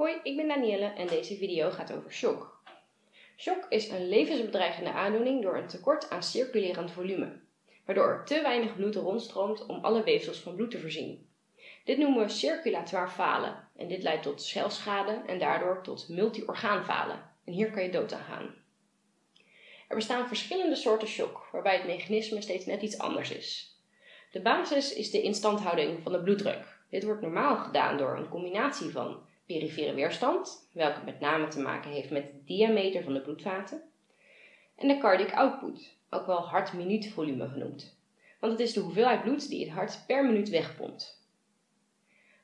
Hoi, ik ben Danielle en deze video gaat over shock. Shock is een levensbedreigende aandoening door een tekort aan circulerend volume, waardoor er te weinig bloed rondstroomt om alle weefsels van bloed te voorzien. Dit noemen we circulatoire falen en dit leidt tot celschade en daardoor tot multiorgaanfalen en hier kan je dood aan gaan. Er bestaan verschillende soorten shock, waarbij het mechanisme steeds net iets anders is. De basis is de instandhouding van de bloeddruk. Dit wordt normaal gedaan door een combinatie van perifere weerstand, welke met name te maken heeft met de diameter van de bloedvaten, en de cardiac output, ook wel hart-minuutvolume genoemd, want het is de hoeveelheid bloed die het hart per minuut wegpompt.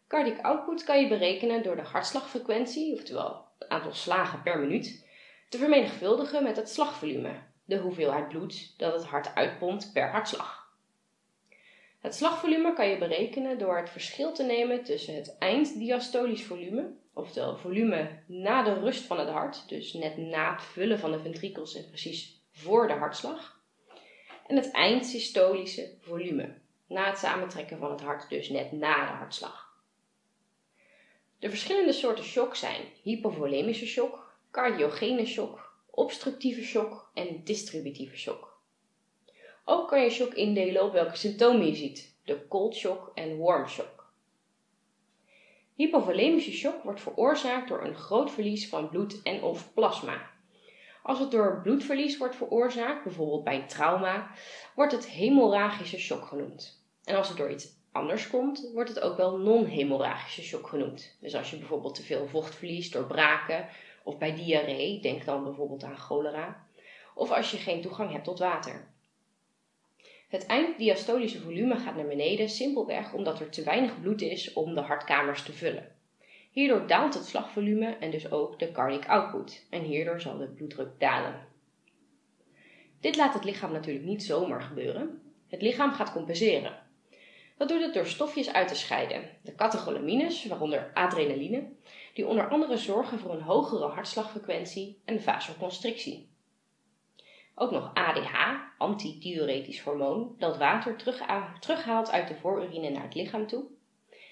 Cardiac output kan je berekenen door de hartslagfrequentie, oftewel het aantal slagen per minuut, te vermenigvuldigen met het slagvolume, de hoeveelheid bloed dat het hart uitpompt per hartslag. Het slagvolume kan je berekenen door het verschil te nemen tussen het einddiastolisch volume, oftewel volume na de rust van het hart, dus net na het vullen van de ventrikels en precies voor de hartslag, en het eindsystolische volume, na het samentrekken van het hart, dus net na de hartslag. De verschillende soorten shock zijn hypovolemische shock, cardiogene shock, obstructieve shock en distributieve shock. Ook kan je shock indelen op welke symptomen je ziet, de cold shock en warm shock. Hypovolemische shock wordt veroorzaakt door een groot verlies van bloed en of plasma. Als het door bloedverlies wordt veroorzaakt, bijvoorbeeld bij een trauma, wordt het hemorragische shock genoemd. En als het door iets anders komt, wordt het ook wel non-hemorragische shock genoemd. Dus als je bijvoorbeeld te veel vocht verliest door braken of bij diarree, denk dan bijvoorbeeld aan cholera, of als je geen toegang hebt tot water. Het einddiastolische volume gaat naar beneden simpelweg omdat er te weinig bloed is om de hartkamers te vullen. Hierdoor daalt het slagvolume en dus ook de cardiac output en hierdoor zal de bloeddruk dalen. Dit laat het lichaam natuurlijk niet zomaar gebeuren. Het lichaam gaat compenseren. Dat doet het door stofjes uit te scheiden, de catecholamines, waaronder adrenaline, die onder andere zorgen voor een hogere hartslagfrequentie en vasoconstrictie. Ook nog ADH, antidiuretisch hormoon, dat water terughaalt uit de voorurine naar het lichaam toe.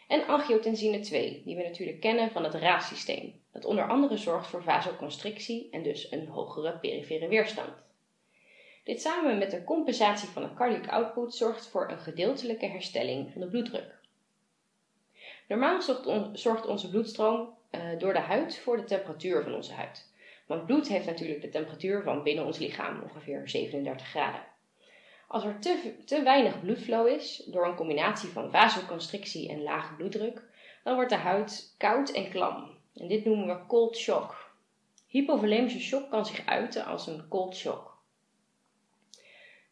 En angiotensine 2, die we natuurlijk kennen van het RAAS-systeem, dat onder andere zorgt voor vasoconstrictie en dus een hogere perifere weerstand. Dit samen met de compensatie van de cardiac output zorgt voor een gedeeltelijke herstelling van de bloeddruk. Normaal zorgt onze bloedstroom uh, door de huid voor de temperatuur van onze huid. Want bloed heeft natuurlijk de temperatuur van binnen ons lichaam, ongeveer 37 graden. Als er te, te weinig bloedflow is, door een combinatie van vasoconstrictie en lage bloeddruk, dan wordt de huid koud en klam. En dit noemen we cold shock. Hypovolemische shock kan zich uiten als een cold shock.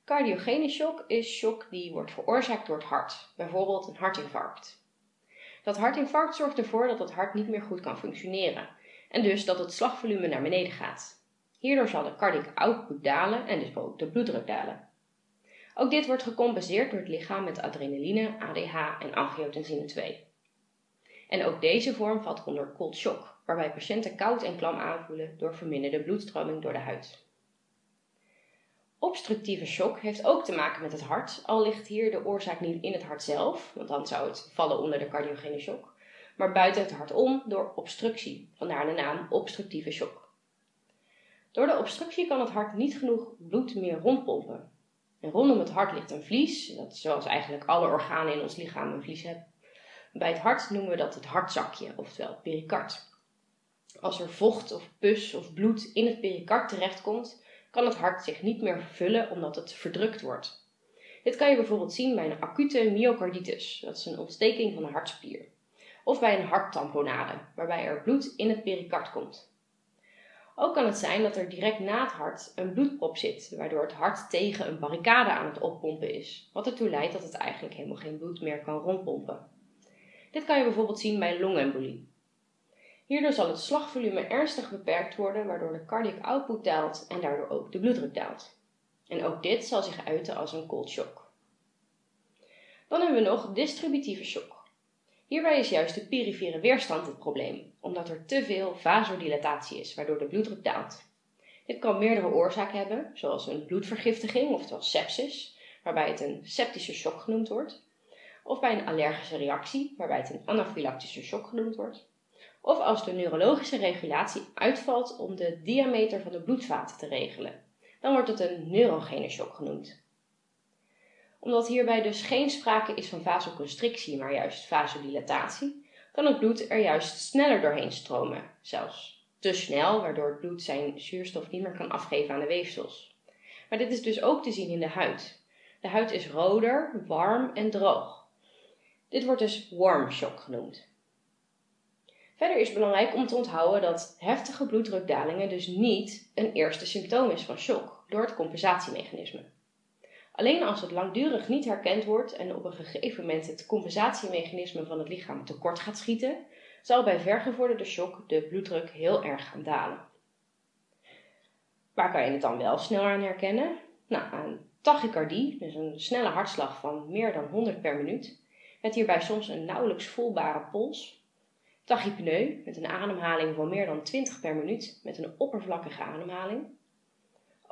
Cardiogene shock is shock die wordt veroorzaakt door het hart, bijvoorbeeld een hartinfarct. Dat hartinfarct zorgt ervoor dat het hart niet meer goed kan functioneren en dus dat het slagvolume naar beneden gaat. Hierdoor zal de cardiac output dalen en dus ook de bloeddruk dalen. Ook dit wordt gecompenseerd door het lichaam met adrenaline, ADH en angiotensine 2. En ook deze vorm valt onder cold shock, waarbij patiënten koud en klam aanvoelen door verminderde bloedstroming door de huid. Obstructieve shock heeft ook te maken met het hart, al ligt hier de oorzaak niet in het hart zelf, want dan zou het vallen onder de cardiogene shock, maar buiten het hart om door obstructie, vandaar de naam obstructieve shock. Door de obstructie kan het hart niet genoeg bloed meer rondpompen. En rondom het hart ligt een vlies, dat zoals eigenlijk alle organen in ons lichaam een vlies hebben. Bij het hart noemen we dat het hartzakje, oftewel pericard. Als er vocht of pus of bloed in het pericard terechtkomt, kan het hart zich niet meer vervullen omdat het verdrukt wordt. Dit kan je bijvoorbeeld zien bij een acute myocarditis, dat is een ontsteking van de hartspier of bij een harttamponade, waarbij er bloed in het pericard komt. Ook kan het zijn dat er direct na het hart een bloedprop zit, waardoor het hart tegen een barricade aan het oppompen is, wat ertoe leidt dat het eigenlijk helemaal geen bloed meer kan rondpompen. Dit kan je bijvoorbeeld zien bij longembolie. Hierdoor zal het slagvolume ernstig beperkt worden, waardoor de cardiac output daalt en daardoor ook de bloeddruk daalt. En ook dit zal zich uiten als een cold shock. Dan hebben we nog distributieve shock. Hierbij is juist de perifere weerstand het probleem, omdat er te veel vasodilatatie is, waardoor de bloeddruk daalt. Dit kan meerdere oorzaken hebben, zoals een bloedvergiftiging, oftewel sepsis, waarbij het een septische shock genoemd wordt, of bij een allergische reactie, waarbij het een anafylactische shock genoemd wordt, of als de neurologische regulatie uitvalt om de diameter van de bloedvaten te regelen. Dan wordt het een neurogene shock genoemd. Omdat hierbij dus geen sprake is van vasoconstrictie, maar juist vasodilatatie, kan het bloed er juist sneller doorheen stromen, zelfs te snel, waardoor het bloed zijn zuurstof niet meer kan afgeven aan de weefsels. Maar dit is dus ook te zien in de huid. De huid is roder, warm en droog. Dit wordt dus warm shock genoemd. Verder is het belangrijk om te onthouden dat heftige bloeddrukdalingen dus niet een eerste symptoom is van shock door het compensatiemechanisme. Alleen als het langdurig niet herkend wordt en op een gegeven moment het compensatiemechanisme van het lichaam tekort gaat schieten, zal bij vergevorderde shock de bloeddruk heel erg gaan dalen. Waar kan je het dan wel sneller aan herkennen? Nou, tachycardie, dus een snelle hartslag van meer dan 100 per minuut, met hierbij soms een nauwelijks voelbare pols. Tachypneu, met een ademhaling van meer dan 20 per minuut, met een oppervlakkige ademhaling.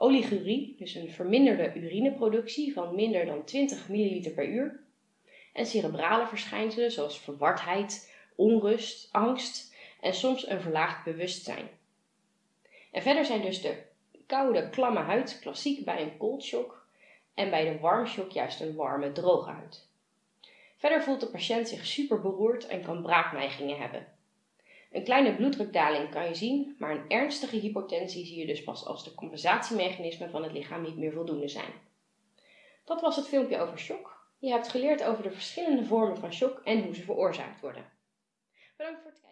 Oligurie, dus een verminderde urineproductie van minder dan 20 ml per uur. En cerebrale verschijnselen zoals verwardheid, onrust, angst en soms een verlaagd bewustzijn. En verder zijn dus de koude, klamme huid klassiek bij een cold shock en bij de warm shock juist een warme, droge huid. Verder voelt de patiënt zich super beroerd en kan braakneigingen hebben. Een kleine bloeddrukdaling kan je zien, maar een ernstige hypotensie zie je dus pas als de compensatiemechanismen van het lichaam niet meer voldoende zijn. Dat was het filmpje over shock. Je hebt geleerd over de verschillende vormen van shock en hoe ze veroorzaakt worden. Bedankt voor het kijken.